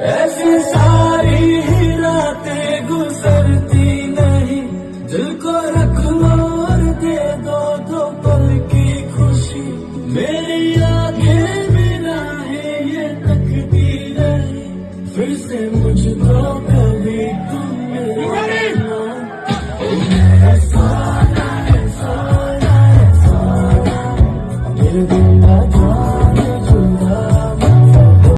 ऐसी सारी ही रातें गुजरती नहीं। दिल को रख मार दे दो दो पल की खुशी। मेरी आगे मेरा है ये तकती नहीं। फिर से मुझको कभी तुम मिलना